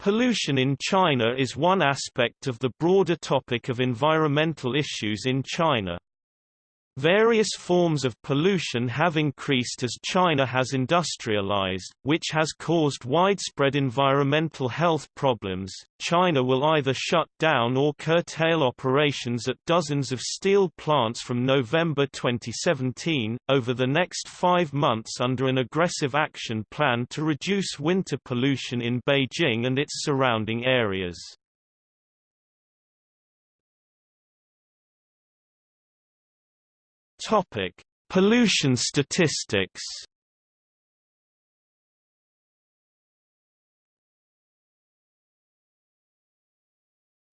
Pollution in China is one aspect of the broader topic of environmental issues in China. Various forms of pollution have increased as China has industrialized, which has caused widespread environmental health problems. China will either shut down or curtail operations at dozens of steel plants from November 2017, over the next five months under an aggressive action plan to reduce winter pollution in Beijing and its surrounding areas. Topic: Pollution statistics.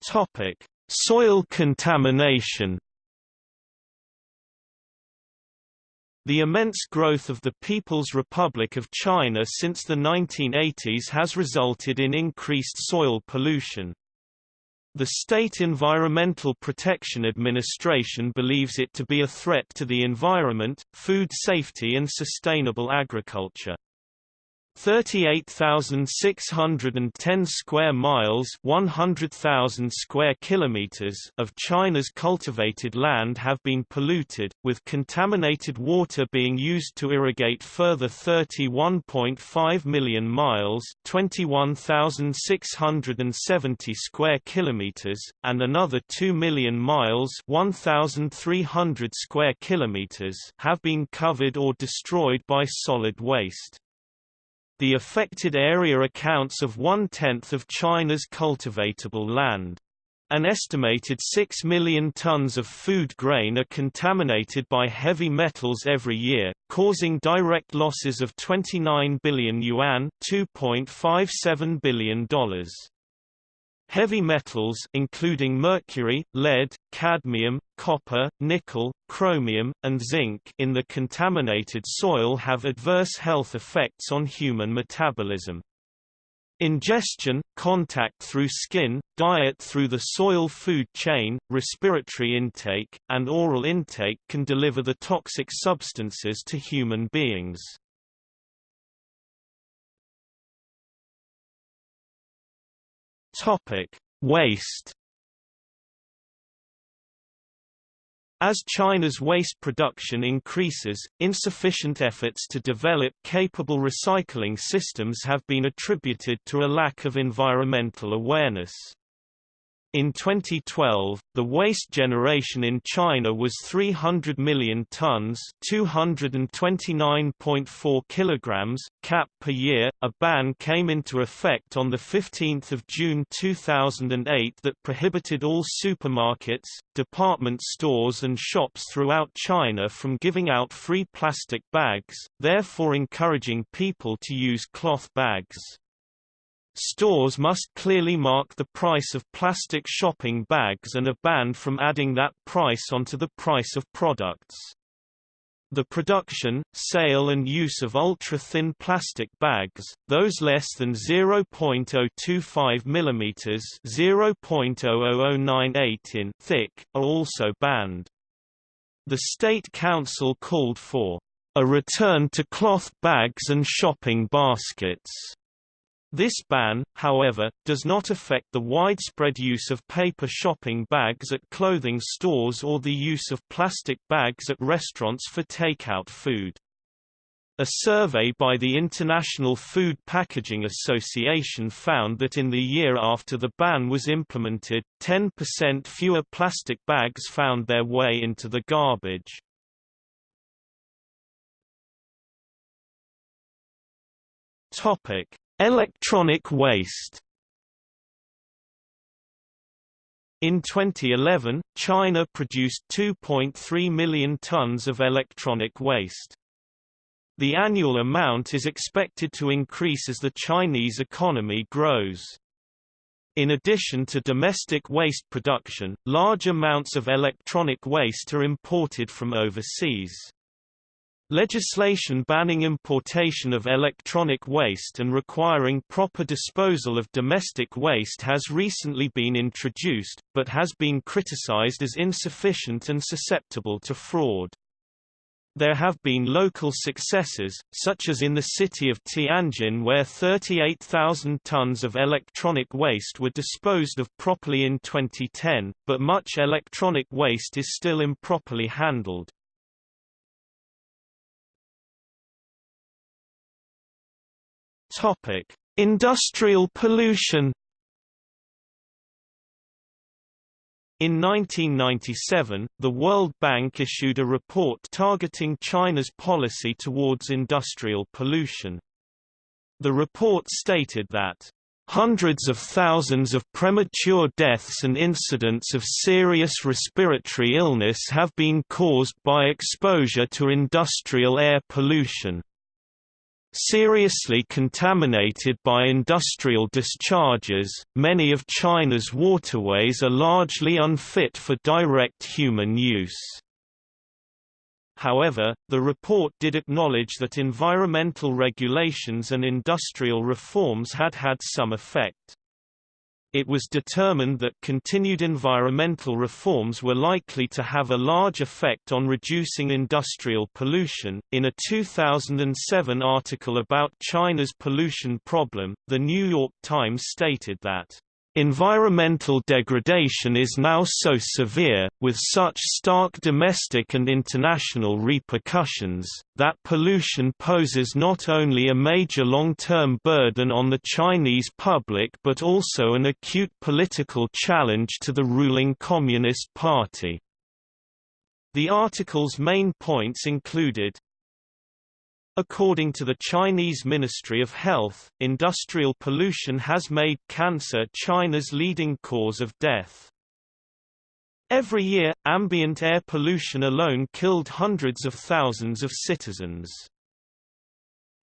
Topic: Soil contamination. The immense growth of the People's Republic of China since the 1980s has resulted in increased soil pollution. The State Environmental Protection Administration believes it to be a threat to the environment, food safety and sustainable agriculture. 38,610 square miles 100,000 square kilometers of China's cultivated land have been polluted, with contaminated water being used to irrigate further 31.5 million miles 21,670 square kilometers, and another 2 million miles 1,300 square kilometers have been covered or destroyed by solid waste. The affected area accounts of one-tenth of China's cultivatable land. An estimated 6 million tons of food grain are contaminated by heavy metals every year, causing direct losses of 29 billion yuan $2.57 billion. Heavy metals including mercury, lead, cadmium, copper, nickel, chromium, and zinc in the contaminated soil have adverse health effects on human metabolism. Ingestion, contact through skin, diet through the soil food chain, respiratory intake, and oral intake can deliver the toxic substances to human beings. Topic: Waste. As China's waste production increases, insufficient efforts to develop capable recycling systems have been attributed to a lack of environmental awareness. In 2012, the waste generation in China was 300 million tons, 229.4 kilograms cap per year. A ban came into effect on the 15th of June 2008 that prohibited all supermarkets, department stores and shops throughout China from giving out free plastic bags, therefore encouraging people to use cloth bags. Stores must clearly mark the price of plastic shopping bags and are banned from adding that price onto the price of products. The production, sale and use of ultra-thin plastic bags, those less than 0.025 mm (0.00098 in) thick, are also banned. The State Council called for a return to cloth bags and shopping baskets this ban, however, does not affect the widespread use of paper shopping bags at clothing stores or the use of plastic bags at restaurants for takeout food. A survey by the International Food Packaging Association found that in the year after the ban was implemented, 10% fewer plastic bags found their way into the garbage. Topic: Electronic waste In 2011, China produced 2.3 million tons of electronic waste. The annual amount is expected to increase as the Chinese economy grows. In addition to domestic waste production, large amounts of electronic waste are imported from overseas. Legislation banning importation of electronic waste and requiring proper disposal of domestic waste has recently been introduced, but has been criticized as insufficient and susceptible to fraud. There have been local successes, such as in the city of Tianjin where 38,000 tons of electronic waste were disposed of properly in 2010, but much electronic waste is still improperly handled. Industrial pollution In 1997, the World Bank issued a report targeting China's policy towards industrial pollution. The report stated that Hundreds of thousands of premature deaths and incidents of serious respiratory illness have been caused by exposure to industrial air pollution seriously contaminated by industrial discharges, many of China's waterways are largely unfit for direct human use. However, the report did acknowledge that environmental regulations and industrial reforms had had some effect it was determined that continued environmental reforms were likely to have a large effect on reducing industrial pollution. In a 2007 article about China's pollution problem, The New York Times stated that Environmental degradation is now so severe, with such stark domestic and international repercussions, that pollution poses not only a major long-term burden on the Chinese public but also an acute political challenge to the ruling Communist Party. The article's main points included According to the Chinese Ministry of Health, industrial pollution has made cancer China's leading cause of death. Every year, ambient air pollution alone killed hundreds of thousands of citizens.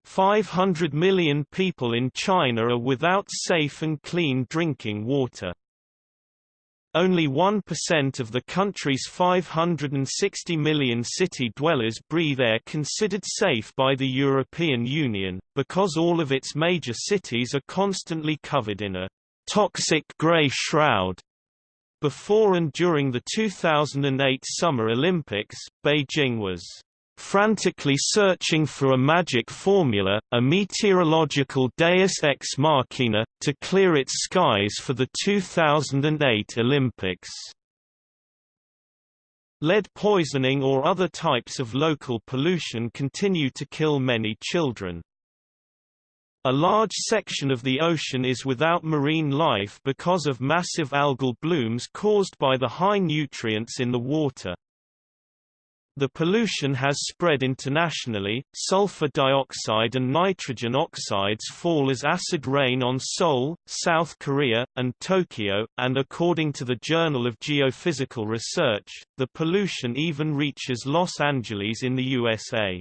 500 million people in China are without safe and clean drinking water. Only 1% of the country's 560 million city dwellers breathe air considered safe by the European Union, because all of its major cities are constantly covered in a toxic grey shroud. Before and during the 2008 Summer Olympics, Beijing was frantically searching for a magic formula, a meteorological deus ex machina, to clear its skies for the 2008 Olympics. Lead poisoning or other types of local pollution continue to kill many children. A large section of the ocean is without marine life because of massive algal blooms caused by the high nutrients in the water. The pollution has spread internationally. Sulfur dioxide and nitrogen oxides fall as acid rain on Seoul, South Korea, and Tokyo, and according to the Journal of Geophysical Research, the pollution even reaches Los Angeles in the USA.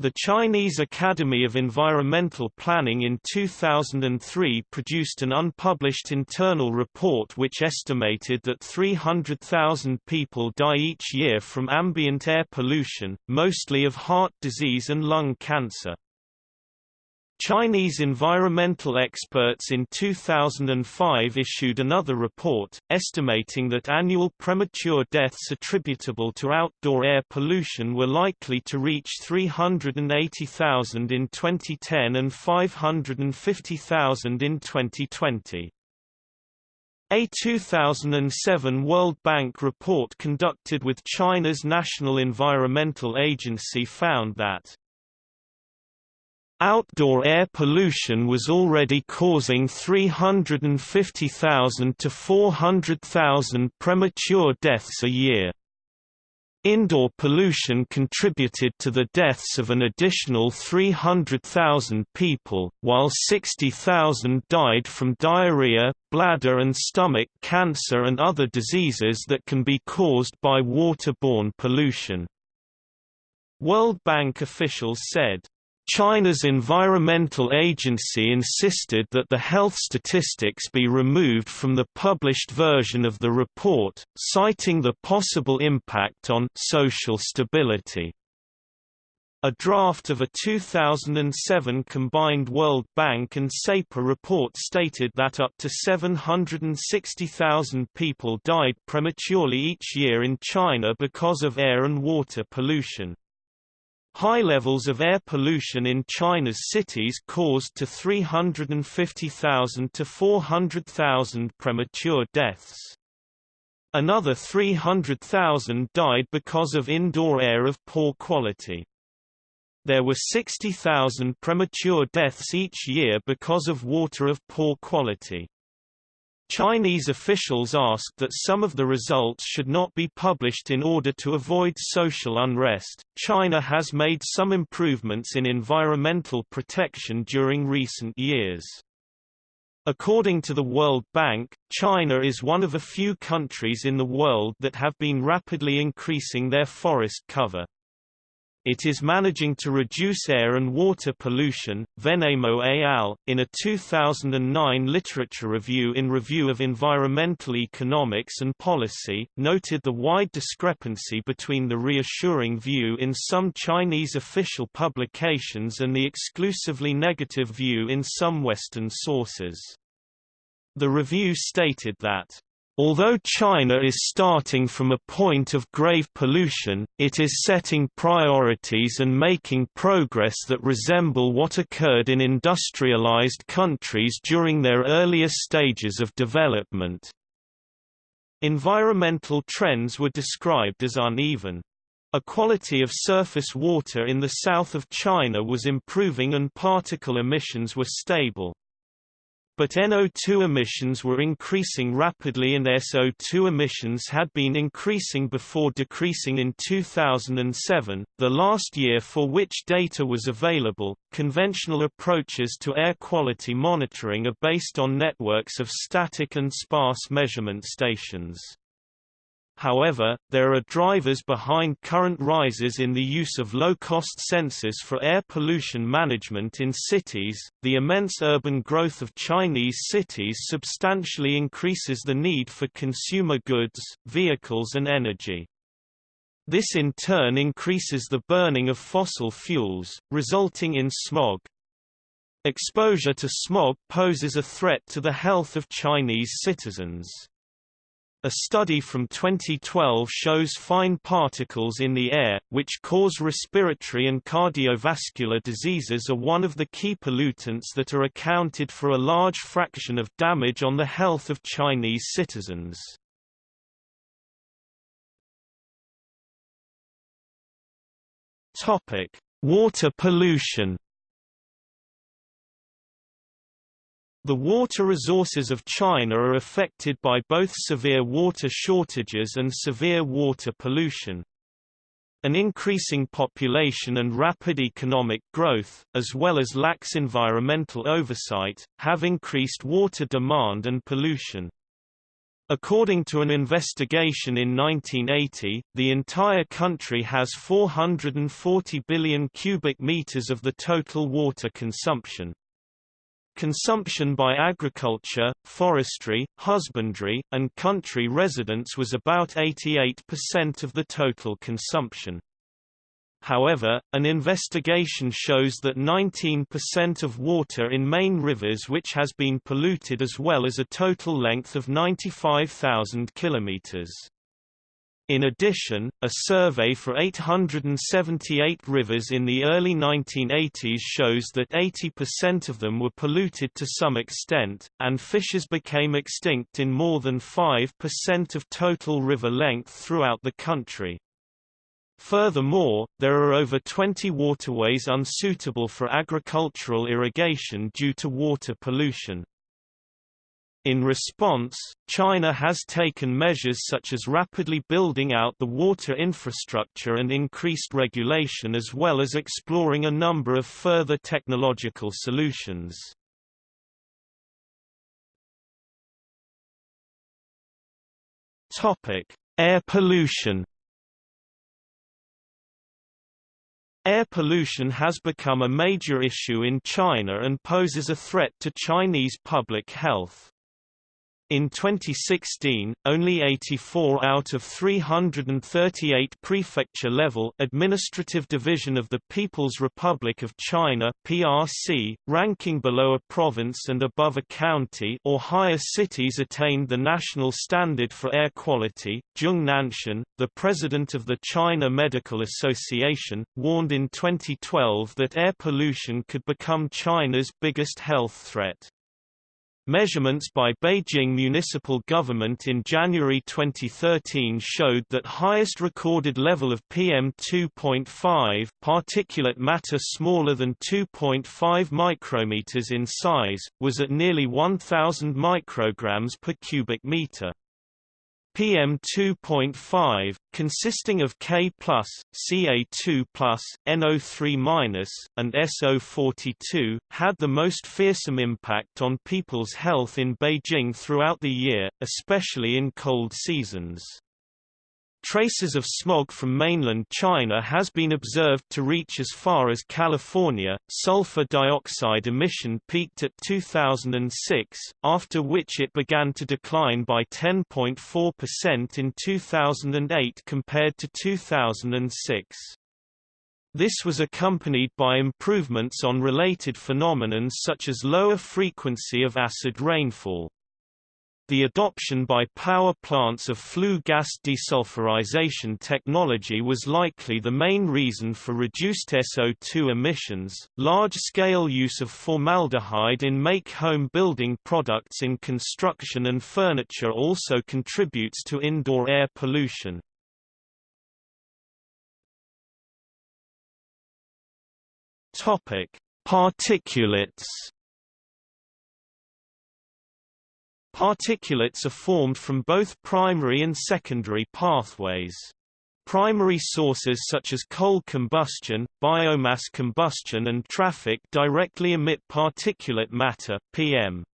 The Chinese Academy of Environmental Planning in 2003 produced an unpublished internal report which estimated that 300,000 people die each year from ambient air pollution, mostly of heart disease and lung cancer. Chinese environmental experts in 2005 issued another report, estimating that annual premature deaths attributable to outdoor air pollution were likely to reach 380,000 in 2010 and 550,000 in 2020. A 2007 World Bank report conducted with China's National Environmental Agency found that Outdoor air pollution was already causing 350,000 to 400,000 premature deaths a year. Indoor pollution contributed to the deaths of an additional 300,000 people, while 60,000 died from diarrhea, bladder and stomach cancer and other diseases that can be caused by waterborne pollution. World Bank officials said, China's environmental agency insisted that the health statistics be removed from the published version of the report, citing the possible impact on social stability. A draft of a 2007 combined World Bank and SEPA report stated that up to 760,000 people died prematurely each year in China because of air and water pollution. High levels of air pollution in China's cities caused to 350,000 to 400,000 premature deaths. Another 300,000 died because of indoor air of poor quality. There were 60,000 premature deaths each year because of water of poor quality. Chinese officials asked that some of the results should not be published in order to avoid social unrest. China has made some improvements in environmental protection during recent years. According to the World Bank, China is one of a few countries in the world that have been rapidly increasing their forest cover. It is managing to reduce air and water pollution. Vennemo et al., in a 2009 literature review in Review of Environmental Economics and Policy, noted the wide discrepancy between the reassuring view in some Chinese official publications and the exclusively negative view in some Western sources. The review stated that Although China is starting from a point of grave pollution, it is setting priorities and making progress that resemble what occurred in industrialized countries during their earlier stages of development. Environmental trends were described as uneven. A quality of surface water in the south of China was improving and particle emissions were stable. But NO2 emissions were increasing rapidly and SO2 emissions had been increasing before decreasing in 2007, the last year for which data was available. Conventional approaches to air quality monitoring are based on networks of static and sparse measurement stations. However, there are drivers behind current rises in the use of low-cost sensors for air pollution management in cities. The immense urban growth of Chinese cities substantially increases the need for consumer goods, vehicles and energy. This in turn increases the burning of fossil fuels, resulting in smog. Exposure to smog poses a threat to the health of Chinese citizens. A study from 2012 shows fine particles in the air, which cause respiratory and cardiovascular diseases are one of the key pollutants that are accounted for a large fraction of damage on the health of Chinese citizens. Water pollution The water resources of China are affected by both severe water shortages and severe water pollution. An increasing population and rapid economic growth, as well as lax environmental oversight, have increased water demand and pollution. According to an investigation in 1980, the entire country has 440 billion cubic meters of the total water consumption. Consumption by agriculture, forestry, husbandry, and country residents was about 88% of the total consumption. However, an investigation shows that 19% of water in main rivers which has been polluted as well as a total length of 95,000 kilometers. In addition, a survey for 878 rivers in the early 1980s shows that 80% of them were polluted to some extent, and fishes became extinct in more than 5% of total river length throughout the country. Furthermore, there are over 20 waterways unsuitable for agricultural irrigation due to water pollution. In response, China has taken measures such as rapidly building out the water infrastructure and increased regulation as well as exploring a number of further technological solutions. Air pollution Air pollution has become a major issue in China and poses a threat to Chinese public health. In 2016, only 84 out of 338 prefecture-level administrative division of the People's Republic of China (PRC), ranking below a province and above a county or higher cities attained the national standard for air quality. Zhong Nanshan, the president of the China Medical Association, warned in 2012 that air pollution could become China's biggest health threat. Measurements by Beijing municipal government in January 2013 showed that highest recorded level of PM2.5 particulate matter smaller than 2.5 micrometers in size, was at nearly 1000 micrograms per cubic meter. PM2.5, consisting of K+, Ca2+, NO3-, and SO42, had the most fearsome impact on people's health in Beijing throughout the year, especially in cold seasons. Traces of smog from mainland China has been observed to reach as far as California. Sulfur dioxide emission peaked at 2006, after which it began to decline by 10.4% in 2008 compared to 2006. This was accompanied by improvements on related phenomena such as lower frequency of acid rainfall. The adoption by power plants of flue gas desulfurization technology was likely the main reason for reduced SO2 emissions. Large scale use of formaldehyde in make home building products in construction and furniture also contributes to indoor air pollution. Topic: Particulates Particulates are formed from both primary and secondary pathways. Primary sources such as coal combustion, biomass combustion and traffic directly emit particulate matter PM.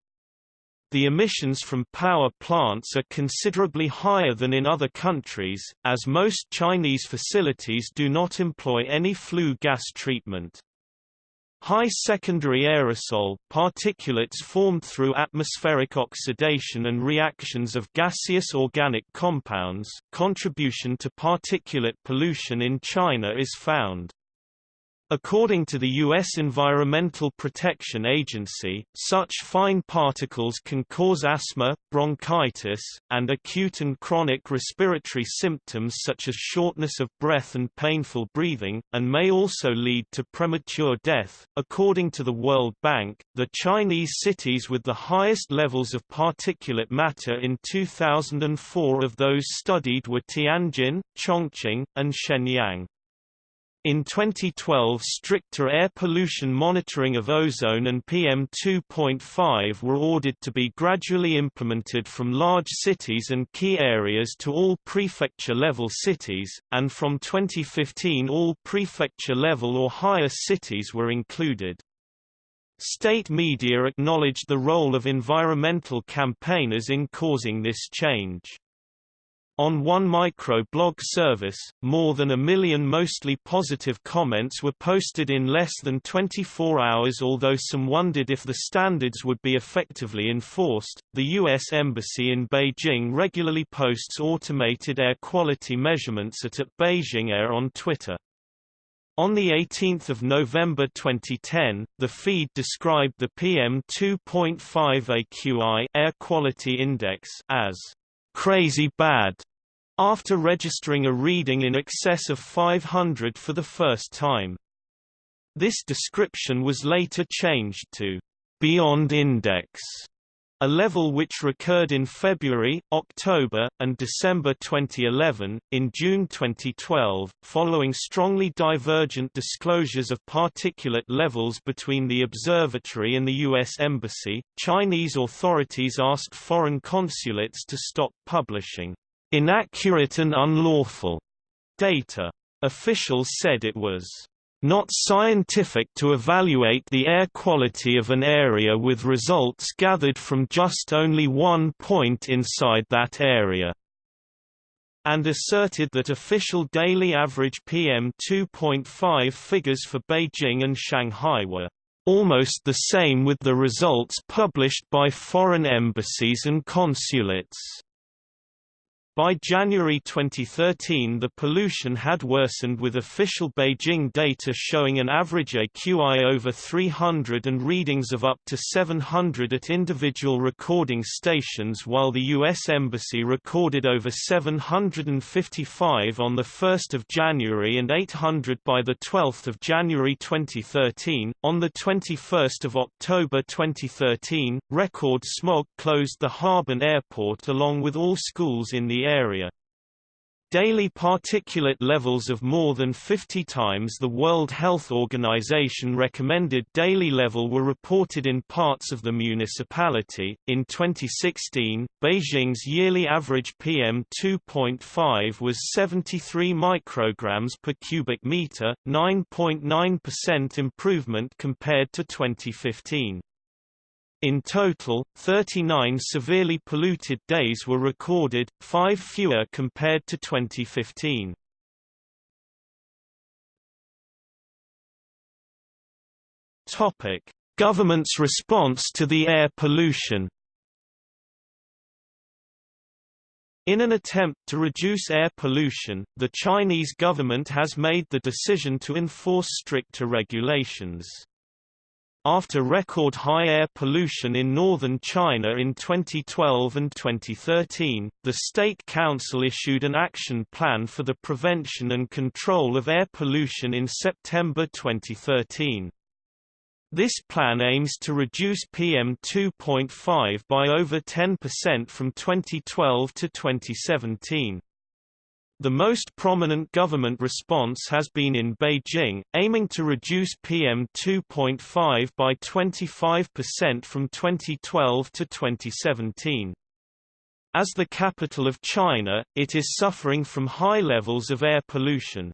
The emissions from power plants are considerably higher than in other countries, as most Chinese facilities do not employ any flue gas treatment. High secondary aerosol particulates formed through atmospheric oxidation and reactions of gaseous organic compounds contribution to particulate pollution in China is found. According to the U.S. Environmental Protection Agency, such fine particles can cause asthma, bronchitis, and acute and chronic respiratory symptoms such as shortness of breath and painful breathing, and may also lead to premature death. According to the World Bank, the Chinese cities with the highest levels of particulate matter in 2004 of those studied were Tianjin, Chongqing, and Shenyang. In 2012 stricter air pollution monitoring of ozone and PM2.5 were ordered to be gradually implemented from large cities and key areas to all prefecture-level cities, and from 2015 all prefecture-level or higher cities were included. State media acknowledged the role of environmental campaigners in causing this change. On one micro-blog service, more than a million mostly positive comments were posted in less than 24 hours although some wondered if the standards would be effectively enforced. The U.S. Embassy in Beijing regularly posts automated air quality measurements at, at Beijing Air on Twitter. On 18 November 2010, the feed described the PM2.5 AQI air quality index as crazy bad after registering a reading in excess of 500 for the first time. This description was later changed to beyond index, a level which recurred in February, October, and December 2011. In June 2012, following strongly divergent disclosures of particulate levels between the observatory and the U.S. Embassy, Chinese authorities asked foreign consulates to stop publishing inaccurate and unlawful data. Officials said it was not scientific to evaluate the air quality of an area with results gathered from just only one point inside that area, and asserted that official daily average PM2.5 figures for Beijing and Shanghai were Almost the same with the results published by foreign embassies and consulates. By January 2013 the pollution had worsened with official Beijing data showing an average AQI over 300 and readings of up to 700 at individual recording stations while the U.S. Embassy recorded over 755 on 1 January and 800 by 12 January 2013. On 21 October 2013, record smog closed the Harbin Airport along with all schools in the area. Daily particulate levels of more than 50 times the World Health Organization recommended daily level were reported in parts of the municipality. In 2016, Beijing's yearly average PM2.5 was 73 micrograms per cubic meter, 9.9% improvement compared to 2015. In total, 39 severely polluted days were recorded, five fewer compared to 2015. Topic: Government's response to the air pollution. In an attempt to reduce air pollution, the Chinese government has made the decision to enforce stricter regulations. After record high air pollution in northern China in 2012 and 2013, the State Council issued an action plan for the prevention and control of air pollution in September 2013. This plan aims to reduce PM2.5 by over 10% from 2012 to 2017. The most prominent government response has been in Beijing, aiming to reduce PM2.5 by 25% from 2012 to 2017. As the capital of China, it is suffering from high levels of air pollution.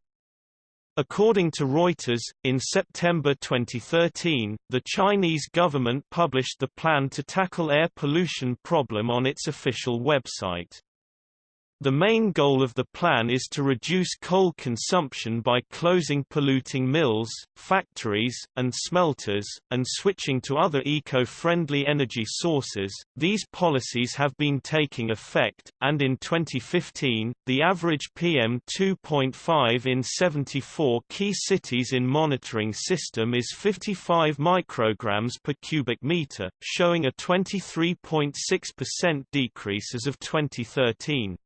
According to Reuters, in September 2013, the Chinese government published the plan to tackle air pollution problem on its official website. The main goal of the plan is to reduce coal consumption by closing polluting mills, factories, and smelters, and switching to other eco-friendly energy sources. These policies have been taking effect, and in 2015, the average PM2.5 in 74 key cities in monitoring system is 55 micrograms per cubic meter, showing a 23.6% decrease as of 2013.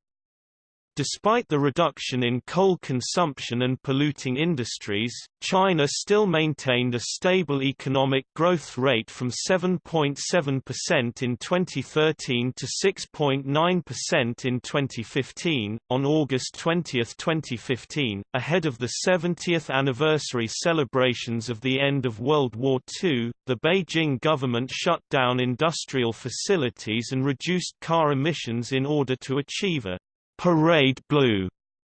Despite the reduction in coal consumption and polluting industries, China still maintained a stable economic growth rate from 7.7% in 2013 to 6.9% in 2015. On August 20, 2015, ahead of the 70th anniversary celebrations of the end of World War II, the Beijing government shut down industrial facilities and reduced car emissions in order to achieve a parade blue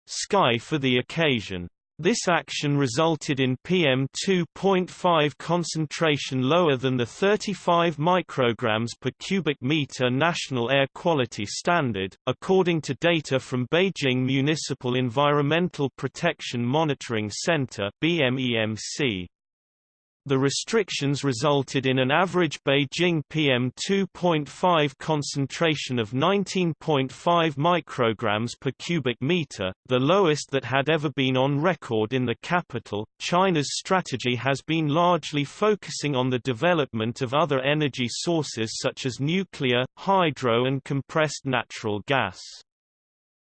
sky for the occasion. This action resulted in PM2.5 concentration lower than the 35 micrograms per cubic meter national air quality standard, according to data from Beijing Municipal Environmental Protection Monitoring Center (BMEMC). The restrictions resulted in an average Beijing PM2.5 concentration of 19.5 micrograms per cubic meter, the lowest that had ever been on record in the capital. China's strategy has been largely focusing on the development of other energy sources such as nuclear, hydro and compressed natural gas.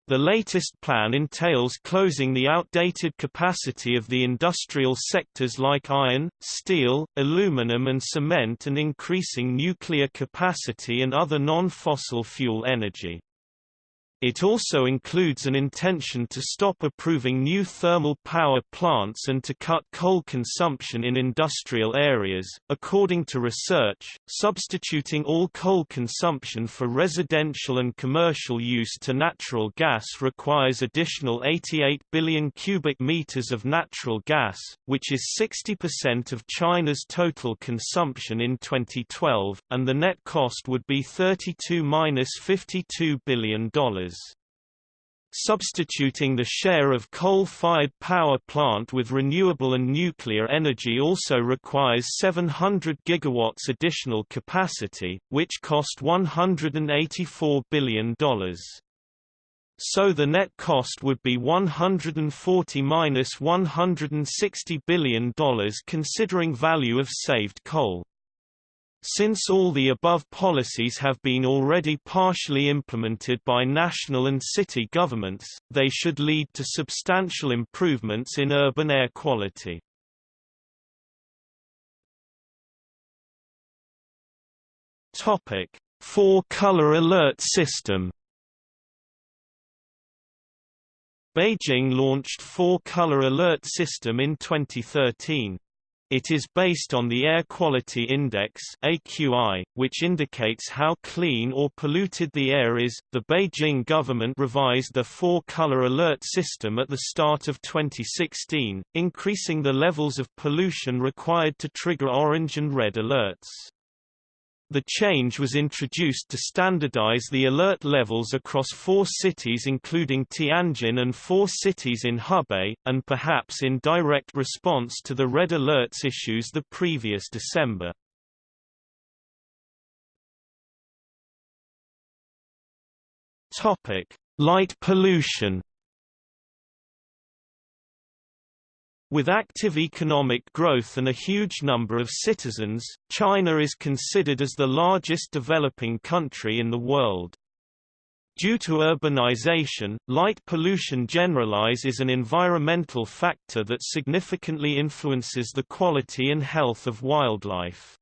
The latest plan entails closing the outdated capacity of the industrial sectors like iron, steel, aluminum and cement and increasing nuclear capacity and other non-fossil fuel energy. It also includes an intention to stop approving new thermal power plants and to cut coal consumption in industrial areas. According to research, substituting all coal consumption for residential and commercial use to natural gas requires additional 88 billion cubic meters of natural gas, which is 60% of China's total consumption in 2012, and the net cost would be 32-52 billion Substituting the share of coal-fired power plant with renewable and nuclear energy also requires 700 gigawatts additional capacity, which cost $184 billion. So the net cost would be 140 minus $160 billion considering value of saved coal. Since all the above policies have been already partially implemented by national and city governments, they should lead to substantial improvements in urban air quality. Topic: Four-color alert system. Beijing launched four-color alert system in 2013. It is based on the Air Quality Index (AQI), which indicates how clean or polluted the air is. The Beijing government revised the four-color alert system at the start of 2016, increasing the levels of pollution required to trigger orange and red alerts. The change was introduced to standardize the alert levels across four cities including Tianjin and four cities in Hebei, and perhaps in direct response to the red alerts issues the previous December. Light pollution With active economic growth and a huge number of citizens, China is considered as the largest developing country in the world. Due to urbanization, light pollution generalize is an environmental factor that significantly influences the quality and health of wildlife.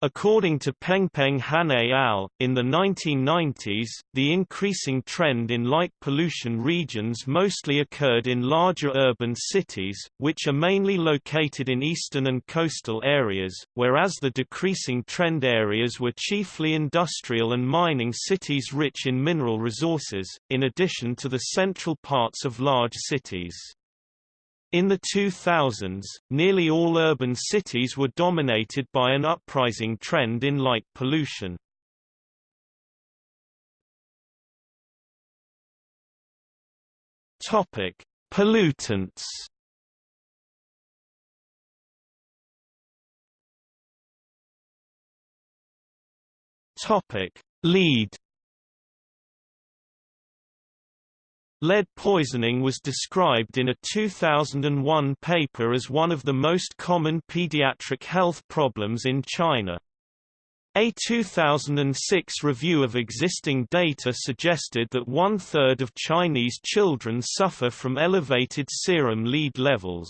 According to Pengpeng Han et al., in the 1990s, the increasing trend in light pollution regions mostly occurred in larger urban cities, which are mainly located in eastern and coastal areas, whereas the decreasing trend areas were chiefly industrial and mining cities rich in mineral resources, in addition to the central parts of large cities. In the 2000s, nearly all urban cities were dominated by an uprising trend in light pollution. Topic: Pollutants. Topic: Lead Lead poisoning was described in a 2001 paper as one of the most common pediatric health problems in China. A 2006 review of existing data suggested that one-third of Chinese children suffer from elevated serum lead levels.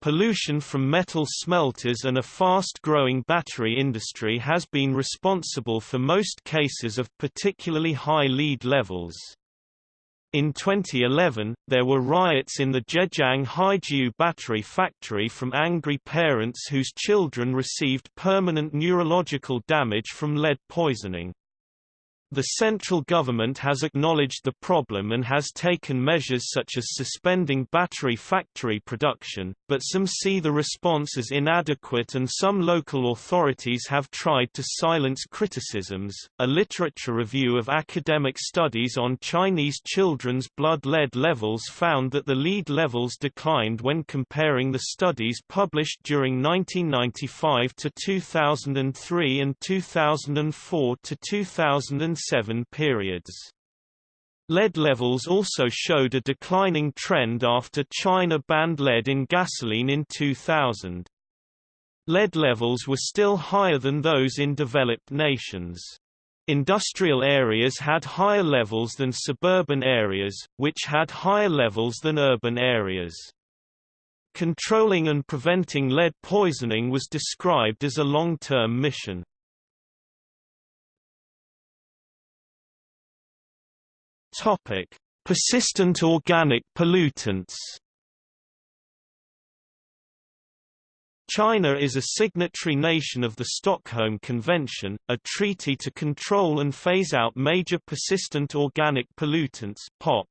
Pollution from metal smelters and a fast-growing battery industry has been responsible for most cases of particularly high lead levels. In 2011, there were riots in the Zhejiang Haijiu battery factory from angry parents whose children received permanent neurological damage from lead poisoning. The central government has acknowledged the problem and has taken measures such as suspending battery factory production, but some see the response as inadequate and some local authorities have tried to silence criticisms. A literature review of academic studies on Chinese children's blood lead levels found that the lead levels declined when comparing the studies published during 1995 to 2003 and 2004 to 2006 seven periods. Lead levels also showed a declining trend after China banned lead in gasoline in 2000. Lead levels were still higher than those in developed nations. Industrial areas had higher levels than suburban areas, which had higher levels than urban areas. Controlling and preventing lead poisoning was described as a long-term mission. Topic: Persistent organic pollutants. China is a signatory nation of the Stockholm Convention, a treaty to control and phase out major persistent organic pollutants (POP).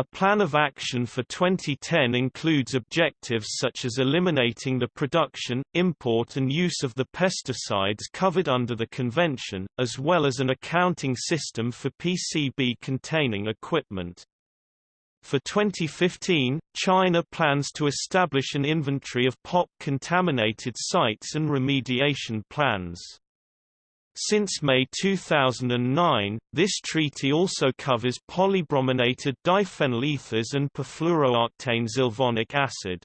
A plan of action for 2010 includes objectives such as eliminating the production, import and use of the pesticides covered under the convention, as well as an accounting system for PCB-containing equipment. For 2015, China plans to establish an inventory of POP-contaminated sites and remediation plans. Since May 2009, this treaty also covers polybrominated diphenyl ethers and perfluorooctane acid.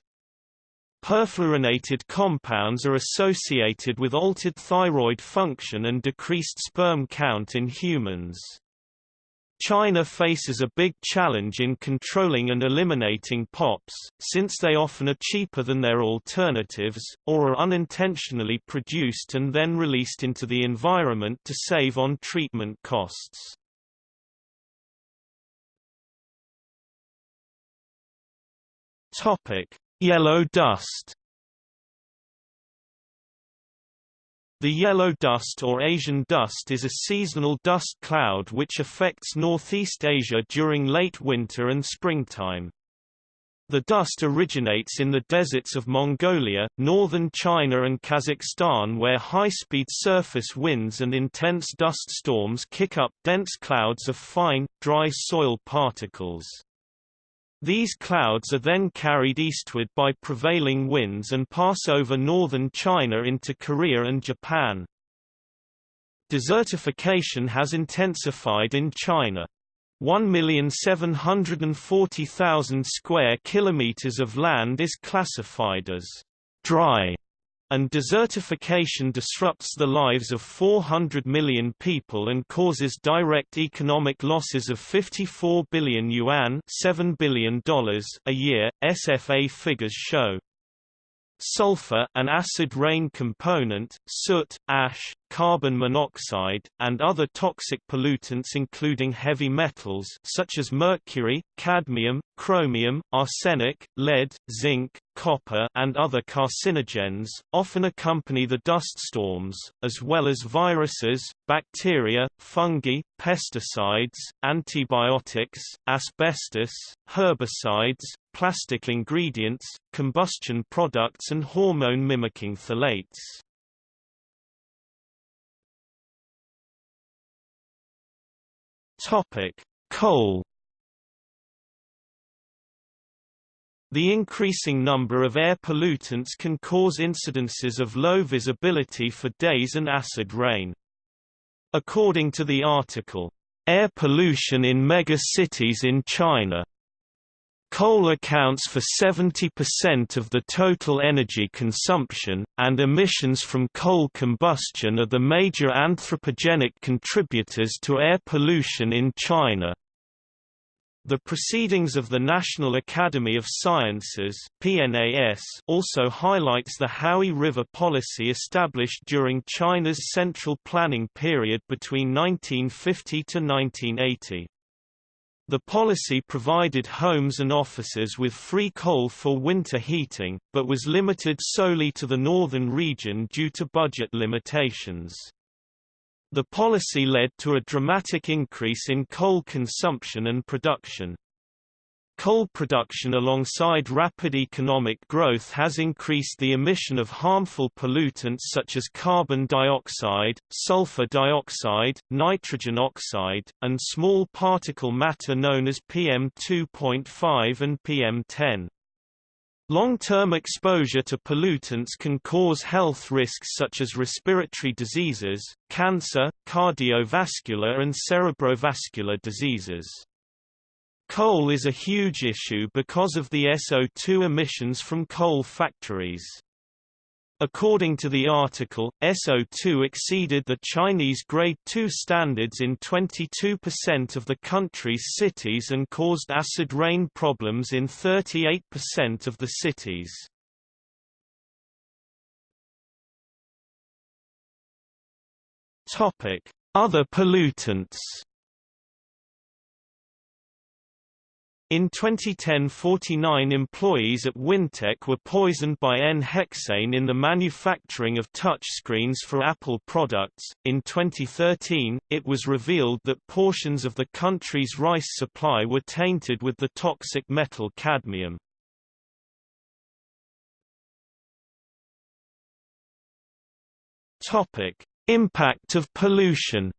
Perfluorinated compounds are associated with altered thyroid function and decreased sperm count in humans. China faces a big challenge in controlling and eliminating POPs, since they often are cheaper than their alternatives, or are unintentionally produced and then released into the environment to save on treatment costs. Yellow dust The yellow dust or Asian dust is a seasonal dust cloud which affects Northeast Asia during late winter and springtime. The dust originates in the deserts of Mongolia, northern China and Kazakhstan where high-speed surface winds and intense dust storms kick up dense clouds of fine, dry soil particles. These clouds are then carried eastward by prevailing winds and pass over northern China into Korea and Japan. Desertification has intensified in China. 1,740,000 square kilometers of land is classified as dry and desertification disrupts the lives of 400 million people and causes direct economic losses of 54 billion yuan $7 billion a year, SFA figures show. Sulfur an acid rain component, soot, ash, carbon monoxide, and other toxic pollutants including heavy metals such as mercury, cadmium, chromium, arsenic, lead, zinc, copper and other carcinogens, often accompany the dust storms, as well as viruses, bacteria, fungi, pesticides, antibiotics, asbestos, herbicides, plastic ingredients, combustion products and hormone-mimicking phthalates. Coal The increasing number of air pollutants can cause incidences of low visibility for days and acid rain. According to the article, Air Pollution in Megacities in China, Coal accounts for 70% of the total energy consumption, and emissions from coal combustion are the major anthropogenic contributors to air pollution in China. The Proceedings of the National Academy of Sciences PNAS also highlights the Huai River policy established during China's central planning period between 1950 to 1980. The policy provided homes and offices with free coal for winter heating, but was limited solely to the northern region due to budget limitations. The policy led to a dramatic increase in coal consumption and production. Coal production alongside rapid economic growth has increased the emission of harmful pollutants such as carbon dioxide, sulfur dioxide, nitrogen oxide, and small particle matter known as PM2.5 and PM10. Long-term exposure to pollutants can cause health risks such as respiratory diseases, cancer, cardiovascular and cerebrovascular diseases. Coal is a huge issue because of the SO2 emissions from coal factories. According to the article, SO2 exceeded the Chinese Grade 2 standards in 22% of the country's cities and caused acid rain problems in 38% of the cities. Other pollutants In 2010 49 employees at Wintek were poisoned by N-hexane in the manufacturing of touchscreens for Apple products. In 2013, it was revealed that portions of the country's rice supply were tainted with the toxic metal cadmium. Topic: Impact of pollution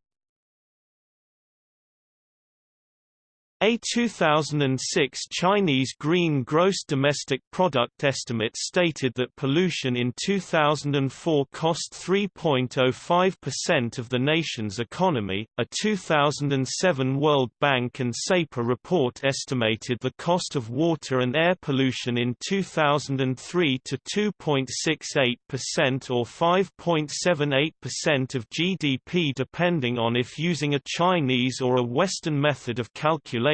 A 2006 Chinese green gross domestic product estimate stated that pollution in 2004 cost 3.05% of the nation's economy. A 2007 World Bank and SEPA report estimated the cost of water and air pollution in 2003 to 2.68% or 5.78% of GDP depending on if using a Chinese or a Western method of calculation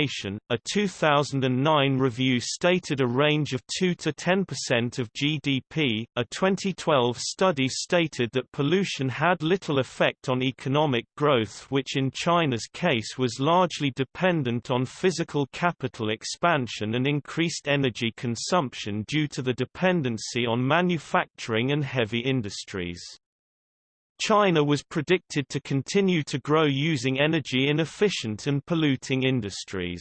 a 2009 review stated a range of 2 to 10% of GDP. A 2012 study stated that pollution had little effect on economic growth, which in China's case was largely dependent on physical capital expansion and increased energy consumption due to the dependency on manufacturing and heavy industries. China was predicted to continue to grow using energy inefficient and polluting industries.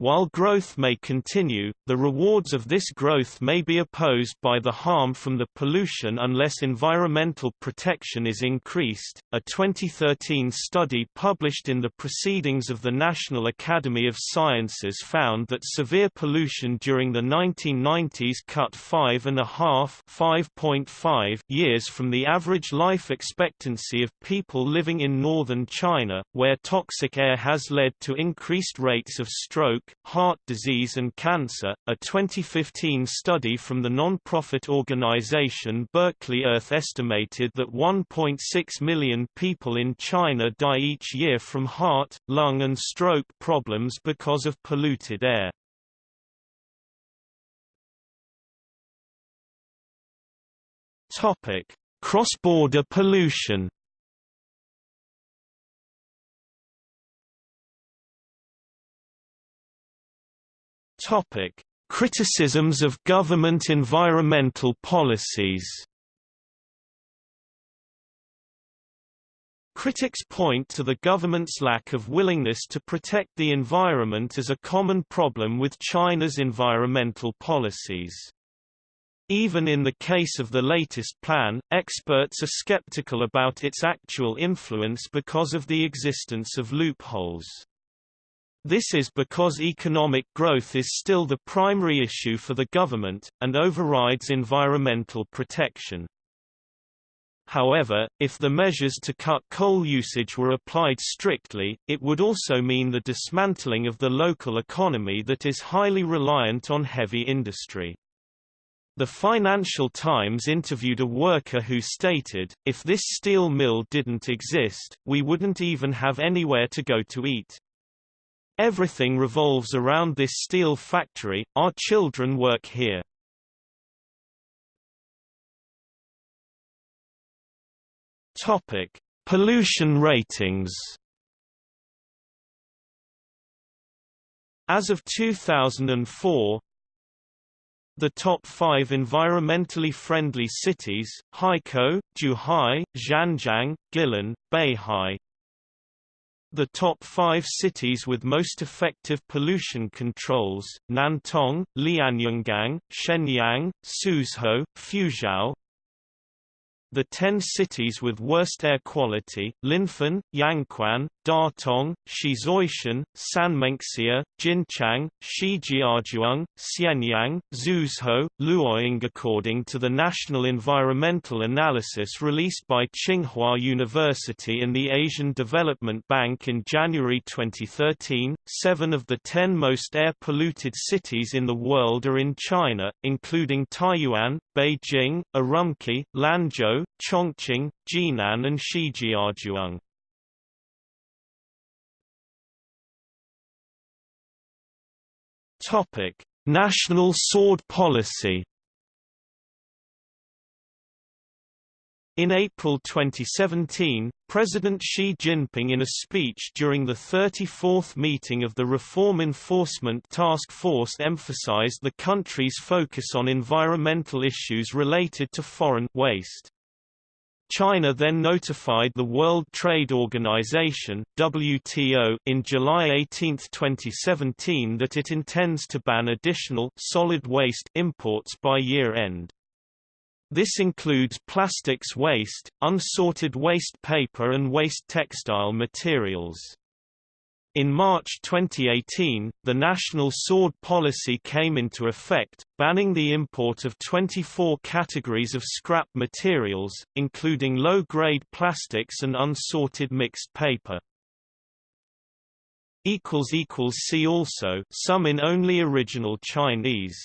While growth may continue, the rewards of this growth may be opposed by the harm from the pollution unless environmental protection is increased. A 2013 study published in the Proceedings of the National Academy of Sciences found that severe pollution during the 1990s cut five and a half (5.5) years from the average life expectancy of people living in northern China, where toxic air has led to increased rates of stroke, heart disease and cancer. A 2015 study from the non-profit organization Berkeley Earth estimated that 1.6 million people in China die each year from heart, lung and stroke problems because of polluted air. Topic: Cross-border pollution. Topic: Criticisms of government environmental policies. Critics point to the government's lack of willingness to protect the environment as a common problem with China's environmental policies. Even in the case of the latest plan, experts are skeptical about its actual influence because of the existence of loopholes. This is because economic growth is still the primary issue for the government, and overrides environmental protection. However, if the measures to cut coal usage were applied strictly, it would also mean the dismantling of the local economy that is highly reliant on heavy industry. The Financial Times interviewed a worker who stated, if this steel mill didn't exist, we wouldn't even have anywhere to go to eat. Everything revolves around this steel factory, our children work here. Topic: Pollution ratings. As of 2004, the top five environmentally friendly cities, Haikou, Zhuhai, Zhanjiang, Guilin, Beihai, the top five cities with most effective pollution controls, Nantong, Lianyungang, Shenyang, Suzhou, Fuzhou, the 10 cities with worst air quality, Linfen, Yangquan, Datong, Shizuishan, Sanmenxia, Jinchang, Shijiazhuang, Xianyang, Zhuzhou, Luoyang According to the National Environmental Analysis released by Tsinghua University and the Asian Development Bank in January 2013, seven of the ten most air-polluted cities in the world are in China, including Taiyuan, Beijing, Urumqi, Lanzhou, Chongqing, Jinan and Shijiazhuang. Topic: National Sword Policy In April 2017, President Xi Jinping in a speech during the 34th meeting of the Reform Enforcement Task Force emphasized the country's focus on environmental issues related to foreign waste. China then notified the World Trade Organization (WTO) in July 18, 2017 that it intends to ban additional solid waste imports by year end. This includes plastics waste, unsorted waste paper and waste textile materials. In March 2018, the National Sword Policy came into effect, banning the import of 24 categories of scrap materials, including low-grade plastics and unsorted mixed paper. See also some in only original Chinese